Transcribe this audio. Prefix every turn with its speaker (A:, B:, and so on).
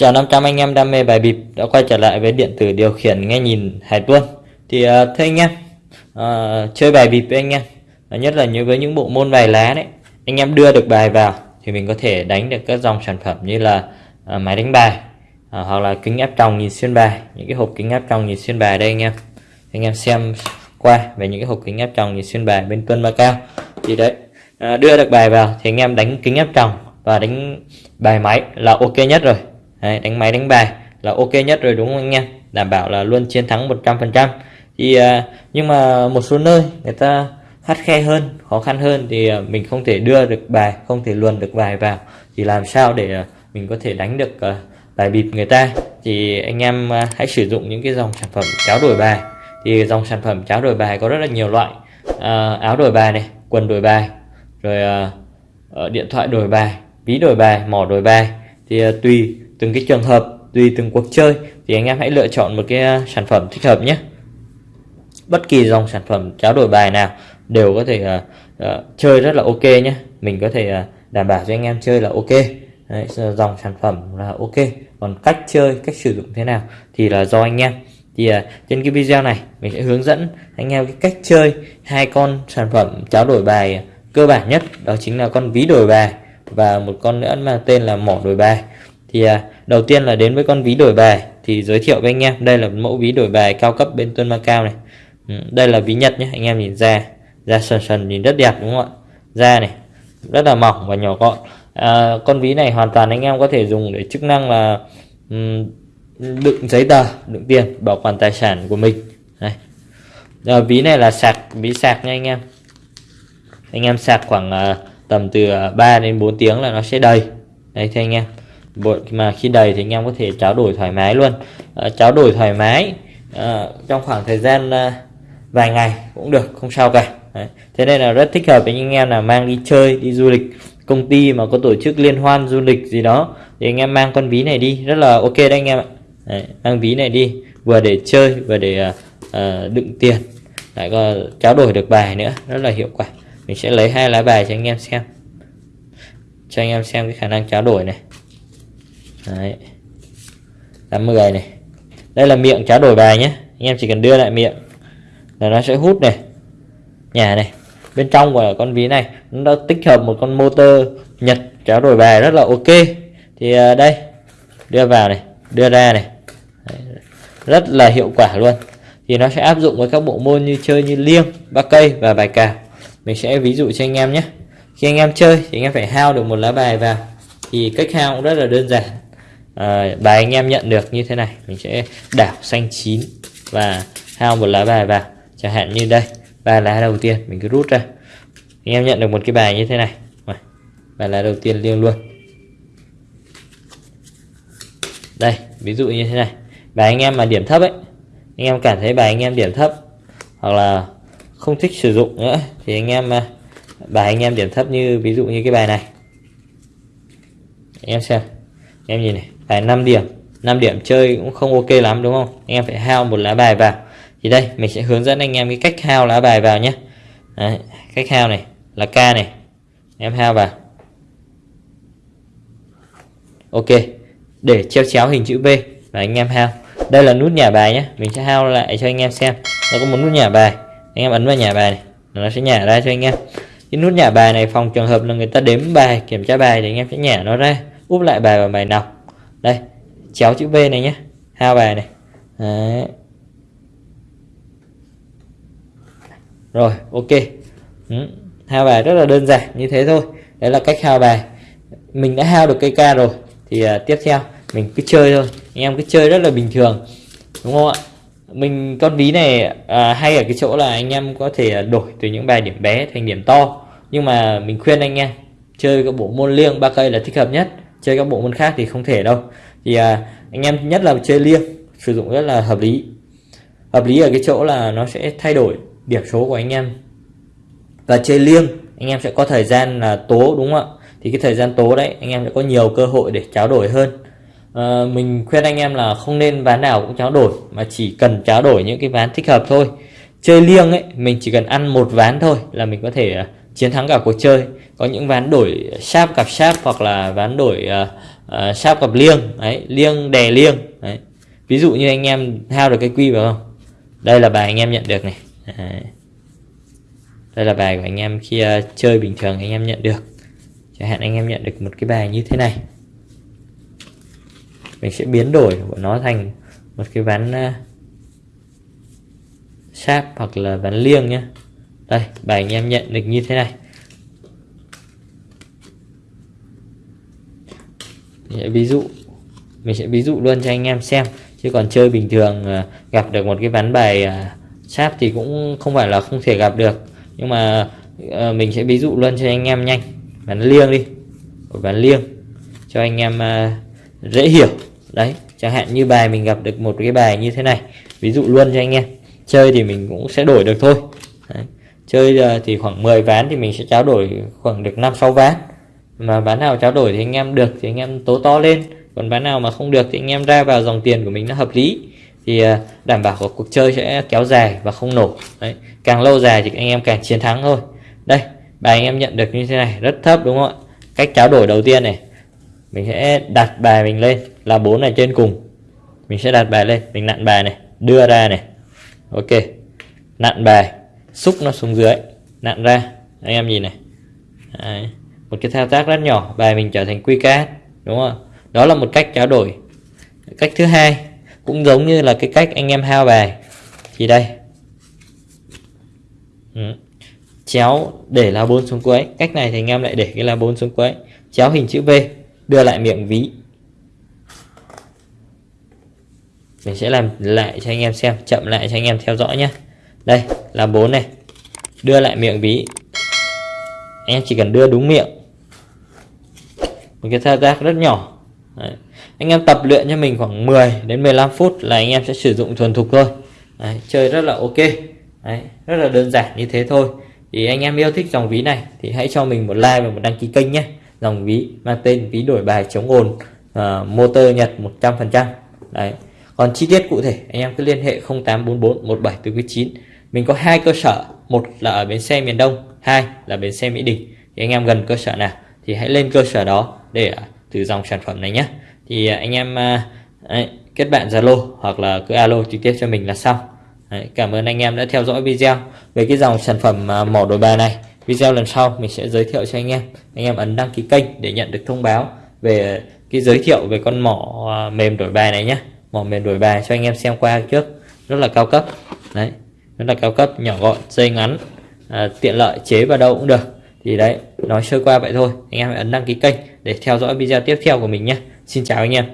A: Chào 500 anh em đam mê bài bịp. Đã quay trở lại với điện tử điều khiển nghe nhìn hải tuân thì uh, thưa anh em uh, chơi bài bịp với anh em. Uh, nhất là như với những bộ môn bài lá đấy. Anh em đưa được bài vào thì mình có thể đánh được các dòng sản phẩm như là uh, máy đánh bài uh, hoặc là kính áp tròng nhìn xuyên bài. Những cái hộp kính áp tròng nhìn xuyên bài đây anh em. Anh em xem qua về những cái hộp kính áp tròng nhìn xuyên bài bên tuân ba cao. Thì đấy uh, đưa được bài vào thì anh em đánh kính áp tròng và đánh bài máy là ok nhất rồi. Đấy, đánh máy đánh bài là ok nhất rồi đúng không anh em? Đảm bảo là luôn chiến thắng 100% thì à, nhưng mà một số nơi người ta khắt khe hơn khó khăn hơn thì à, mình không thể đưa được bài không thể luồn được bài vào. Thì làm sao để à, mình có thể đánh được bài bịp người ta? Thì anh em hãy sử dụng những cái dòng sản phẩm cháo đổi bài. Thì dòng sản phẩm cháo đổi bài có rất là nhiều loại. À, áo đổi bài này quần đổi bài rồi à, ờ, điện thoại đổi bài ví đổi bài mỏ đổi bài. Thì à, tùy từng cái trường hợp tùy từng cuộc chơi thì anh em hãy lựa chọn một cái à, sản phẩm thích hợp nhé. Bất kỳ dòng sản phẩm tráo đổi bài nào đều có thể uh, uh, chơi rất là ok nhé. Mình có thể uh, đảm bảo cho anh em chơi là ok. Đấy, dòng sản phẩm là ok. Còn cách chơi cách sử dụng thế nào thì là do anh em. Thì uh, trên cái video này mình sẽ hướng dẫn anh em cái cách chơi hai con sản phẩm tráo đổi bài cơ bản nhất đó chính là con ví đổi bài và một con nữa mà tên là mỏ đổi bài thì à, đầu tiên là đến với con ví đổi bài. Thì giới thiệu với anh em đây là mẫu ví đổi bài cao cấp bên Tuân Macao này. Ừ, đây là ví Nhật nhé anh em nhìn ra. Da sần sần nhìn rất đẹp đúng không ạ? Da này rất là mỏng và nhỏ gọn. À, con ví này hoàn toàn anh em có thể dùng để chức năng là um, đựng giấy tờ đựng tiền bảo quản tài sản của mình. Này. À, ví này là sạc ví sạc nha anh em. Anh em sạc khoảng uh, tầm từ à, 3 đến 4 tiếng là nó sẽ đầy. Đây thưa anh em mà khi đầy thì anh em có thể tráo đổi thoải mái luôn. Ờ, à, tráo đổi thoải mái à, trong khoảng thời gian à, vài ngày cũng được không sao cả. Đấy. thế nên là rất thích hợp với anh em là mang đi chơi đi du lịch công ty mà có tổ chức liên hoan du lịch gì đó thì anh em mang con ví này đi rất là ok đấy anh em ạ. Đấy, mang ví này đi vừa để chơi vừa để uh, đựng tiền. Lại có trao đổi được bài nữa rất là hiệu quả. Mình sẽ lấy hai lá bài cho anh em xem. Cho anh em xem cái khả năng trao đổi này. Đấy. 80 này. Đây là miệng tráo đổi bài nhé. Anh em chỉ cần đưa lại miệng là nó sẽ hút này. Nhà này. Bên trong của con ví này, nó đã tích hợp một con motor nhật tráo đổi bài rất là ok. Thì à, đây. Đưa vào này, đưa ra này. Đấy. rất là hiệu quả luôn. Thì nó sẽ áp dụng với các bộ môn như chơi như liêng, ba cây và bài cào. Mình sẽ ví dụ cho anh em nhé. Khi anh em chơi thì anh em phải hao được một lá bài vào. Thì cách hao cũng rất là đơn giản à, bài anh em nhận được như thế này mình sẽ đảo xanh chín và hao một lá bài vào. Chẳng hạn như đây ba lá đầu tiên mình cứ rút ra. Anh em nhận được một cái bài như thế này. Bài lá đầu tiên liêng luôn. Đây ví dụ như thế này. Bài anh em mà điểm thấp ấy anh em cảm thấy bài anh em điểm thấp hoặc là không thích sử dụng nữa thì anh em ờ, bài anh em điểm thấp như ví dụ như cái bài này. Anh em xem em nhìn này phải 5 điểm. 5 điểm chơi cũng không ok lắm đúng không? Anh em phải hao một lá bài vào. Thì đây mình sẽ hướng dẫn anh em cái cách hao lá bài vào nhé. Đấy, cách hao này là k này. Em hao vào. Ok để treo chéo hình chữ V và anh em hao. Đây là nút nhả bài nhé mình sẽ hao lại cho anh em xem. Nó có một nút nhả bài. Anh em ấn vào nhả bài này nó sẽ nhả ra cho anh em. Cái nút nhả bài này phòng trường hợp là người ta đếm bài kiểm tra bài thì anh em sẽ nhả nó ra. Úp lại bài vào bài nào đây chéo chữ V này nhé hao bài này. Đấy. rồi ok. Ừ. hao bài rất là đơn giản như thế thôi. Đấy là cách hao bài. Mình đã hao được cây ca rồi thì uh, tiếp theo mình cứ chơi thôi. Anh em cứ chơi rất là bình thường đúng không ạ? Mình con ví này à, hay ở cái chỗ là anh em có thể à, đổi từ những bài điểm bé thành điểm to. Nhưng mà mình khuyên anh em chơi các bộ môn liêng ba cây là thích hợp nhất chơi các bộ môn khác thì không thể đâu. Thì à, anh em nhất là chơi liêng sử dụng rất là hợp lý. Hợp lý ở cái chỗ là nó sẽ thay đổi điểm số của anh em. Và chơi liêng anh em sẽ có thời gian là tố đúng không ạ? Thì cái thời gian tố đấy anh em sẽ có nhiều cơ hội để tráo đổi hơn. À, mình khuyên anh em là không nên ván nào cũng tráo đổi mà chỉ cần tráo đổi những cái ván thích hợp thôi. Chơi liêng ấy mình chỉ cần ăn một ván thôi là mình có thể uh, chiến thắng cả cuộc chơi. Có những ván đổi sáp cặp sáp hoặc là ván đổi uh, uh, sáp cặp liêng. Đấy liêng đè liêng. Đấy. Ví dụ như anh em hao được cái quy vào không? Đây là bài anh em nhận được này. Đấy. đây là bài của anh em khi uh, chơi bình thường anh em nhận được. Chẳng hạn anh em nhận được một cái bài như thế này. Mình sẽ biến đổi của nó thành một cái ván uh, sáp hoặc là ván liêng nhé đây bài anh em nhận được như thế này. Ví dụ, mình sẽ ví dụ luôn cho anh em xem. Chứ còn chơi bình thường ờ, gặp được một cái ván bài ờ, sáp thì cũng không phải là không thể gặp được. Nhưng mà ờ, mình sẽ ví dụ luôn cho anh em nhanh. Ván liêng đi, một ván liêng, cho anh em dễ hiểu. Đấy, chẳng hạn như bài mình gặp được một cái bài như thế này, ví dụ luôn cho anh em. Chơi thì mình cũng sẽ đổi được thôi. Đấy chơi ờ, thì khoảng 10 ván thì mình sẽ trao đổi khoảng được 5 6 ván. Mà ván nào trao đổi thì anh em được, thì anh em tố to lên. Còn ván nào mà không được thì anh em ra vào dòng tiền của mình nó hợp lý. Thì ờ, đảm bảo cuộc chơi sẽ kéo dài và không nổ. Đấy, càng lâu dài thì anh em càng chiến thắng thôi. Đây, bài anh em nhận được như thế này, rất thấp, đúng không ạ? Cách trao đổi đầu tiên này, mình sẽ đặt bài mình lên là bốn này trên cùng. Mình sẽ đặt bài lên, mình nặn bài này, đưa ra này. Ok, nặn bài xúc nó xuống dưới, nặn ra. Anh em nhìn này. Đấy. một cái thao tác rất nhỏ, bài mình trở thành quy cát, đúng không? Đó là một cách trao đổi. Cách thứ hai, cũng giống như là cái cách anh em hao bài. Thì đây. Ừ. chéo để lá bốn xuống cuối. Cách này thì anh em lại để cái lá bốn xuống cuối. Chéo hình chữ V, đưa lại miệng ví. Mình sẽ làm lại cho anh em xem, chậm lại cho anh em theo dõi nhé đây là bốn này. Đưa lại miệng ví. Anh em chỉ cần đưa đúng miệng. Một cái thao tác rất nhỏ. Đấy. anh em tập luyện cho mình khoảng 10 đến 15 phút là anh em sẽ sử dụng thuần thục thôi. Đấy. chơi rất là ok. Đấy. rất là đơn giản như thế thôi. Thì anh em yêu thích dòng ví này thì hãy cho mình một like và một đăng ký kênh nhé. Dòng ví mang tên ví đổi bài chống ồn uh, motor Nhật 100% đấy. Còn chi tiết cụ thể anh em cứ liên hệ 0844 1749 mình có hai cơ sở. Một là ở bến xe miền Đông hai là bến xe Mỹ Đình. Thì anh em gần cơ sở nào thì hãy lên cơ sở đó để à, từ dòng sản phẩm này nhé thì à, anh em à, đấy, kết bạn Zalo hoặc là cứ alo trực tiếp cho mình là xong. Đấy, cảm ơn anh em đã theo dõi video về cái dòng sản phẩm mỏ đổi bài này. Video lần sau mình sẽ giới thiệu cho anh em. Anh em ấn đăng ký kênh để nhận được thông báo về cái giới thiệu về con mỏ mềm đổi bài này nhé mỏ mềm đổi bài cho anh em xem qua trước. Rất là cao cấp. Đấy rất là cao cấp nhỏ gọn dây ngắn à, tiện lợi chế vào đâu cũng được. Thì đấy nói sơ qua vậy thôi. Anh em hãy ấn đăng ký kênh để theo dõi video tiếp theo của mình nhé. Xin chào anh em.